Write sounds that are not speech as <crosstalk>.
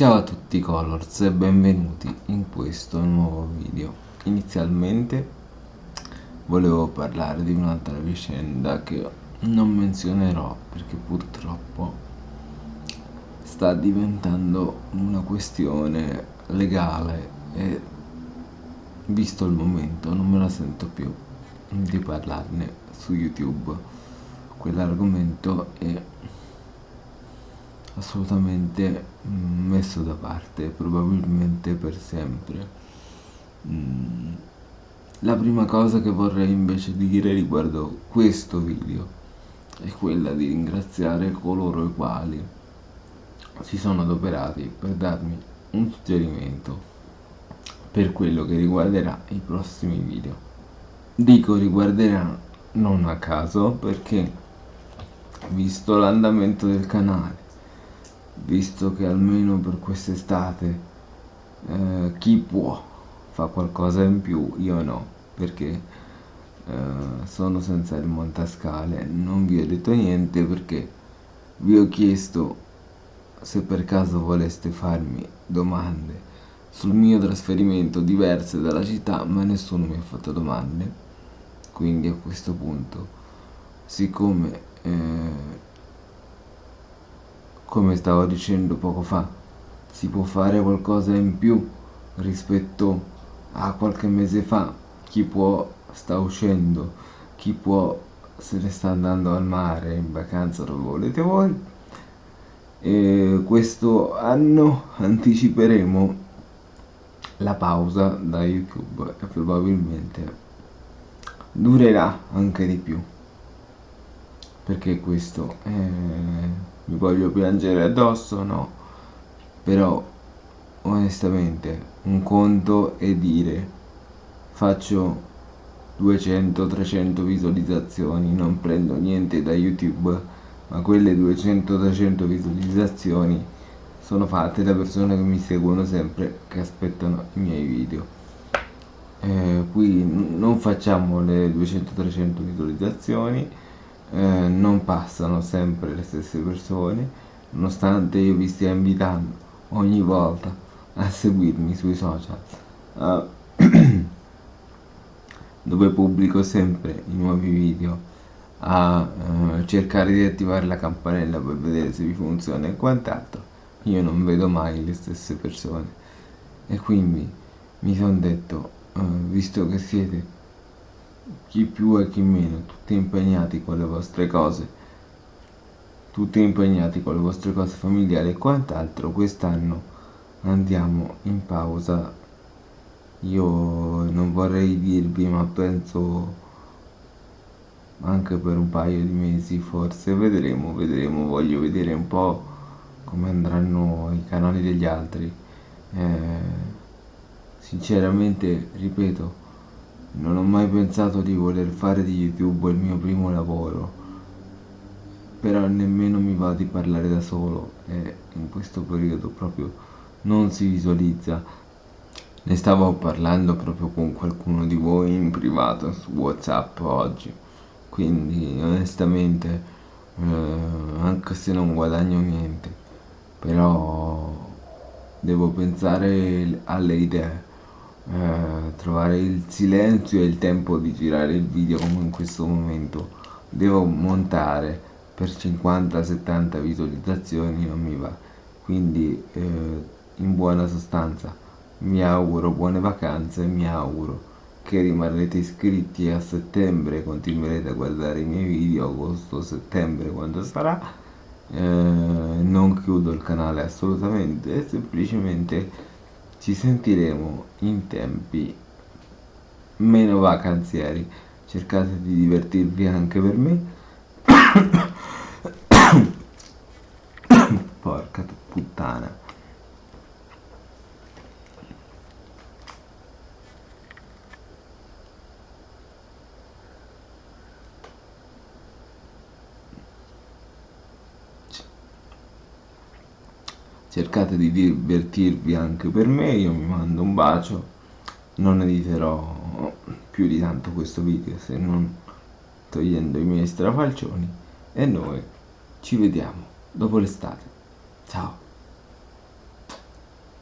Ciao a tutti Colors e benvenuti in questo nuovo video. Inizialmente volevo parlare di un'altra vicenda che non menzionerò perché purtroppo sta diventando una questione legale e visto il momento non me la sento più di parlarne su YouTube. Quell'argomento è assolutamente mm, messo da parte, probabilmente per sempre. Mm, la prima cosa che vorrei invece dire riguardo questo video è quella di ringraziare coloro i quali si sono adoperati per darmi un suggerimento per quello che riguarderà i prossimi video. Dico riguarderà non a caso perché visto l'andamento del canale visto che almeno per quest'estate eh, chi può fa qualcosa in più, io no, perché eh, sono senza il montascale, non vi ho detto niente perché vi ho chiesto se per caso voleste farmi domande sul mio trasferimento diverse dalla città, ma nessuno mi ha fatto domande, quindi a questo punto, siccome eh, come stavo dicendo poco fa si può fare qualcosa in più rispetto a qualche mese fa. Chi può sta uscendo chi può se ne sta andando al mare in vacanza dove volete voi. E questo anno <laughs> anticiperemo la pausa da youtube e probabilmente durerà anche di più perché questo è mi voglio piangere addosso no. Però onestamente un conto è dire faccio 200-300 visualizzazioni non prendo niente da youtube ma quelle 200-300 visualizzazioni sono fatte da persone che mi seguono sempre che aspettano i miei video. Eh, qui non facciamo le 200-300 visualizzazioni eh, non passano sempre le stesse persone nonostante io vi stia invitando ogni volta a seguirmi sui social. Uh, <clears throat> dove pubblico sempre i nuovi video a uh, cercare di attivare la campanella per vedere se vi funziona e quant'altro. Io non vedo mai le stesse persone. E quindi mi sono detto uh, visto che siete chi più e chi meno, tutti impegnati con le vostre cose, tutti impegnati con le vostre cose familiari e quant'altro, quest'anno andiamo in pausa. Io non vorrei dirvi, ma penso anche per un paio di mesi, forse vedremo, vedremo, voglio vedere un po' come andranno i canali degli altri. Eh, sinceramente, ripeto, non ho mai pensato di voler fare di YouTube il mio primo lavoro, però nemmeno mi va di parlare da solo e in questo periodo proprio non si visualizza. Ne stavo parlando proprio con qualcuno di voi in privato su Whatsapp oggi, quindi onestamente eh, anche se non guadagno niente, però devo pensare alle idee eh, trovare il silenzio e il tempo di girare il video come in questo momento. Devo montare per 50-70 visualizzazioni non mi va. Quindi eh, in buona sostanza mi auguro buone vacanze mi auguro che rimarrete iscritti a settembre continuerete a guardare i miei video agosto settembre quando sarà. Eh, non chiudo il canale assolutamente semplicemente ci sentiremo in tempi meno vacanzieri. Cercate di divertirvi anche per me <coughs> cercate di divertirvi anche per me io mi mando un bacio. Non editerò più di tanto questo video se non togliendo i miei strafalcioni. E noi ci vediamo dopo l'estate. Ciao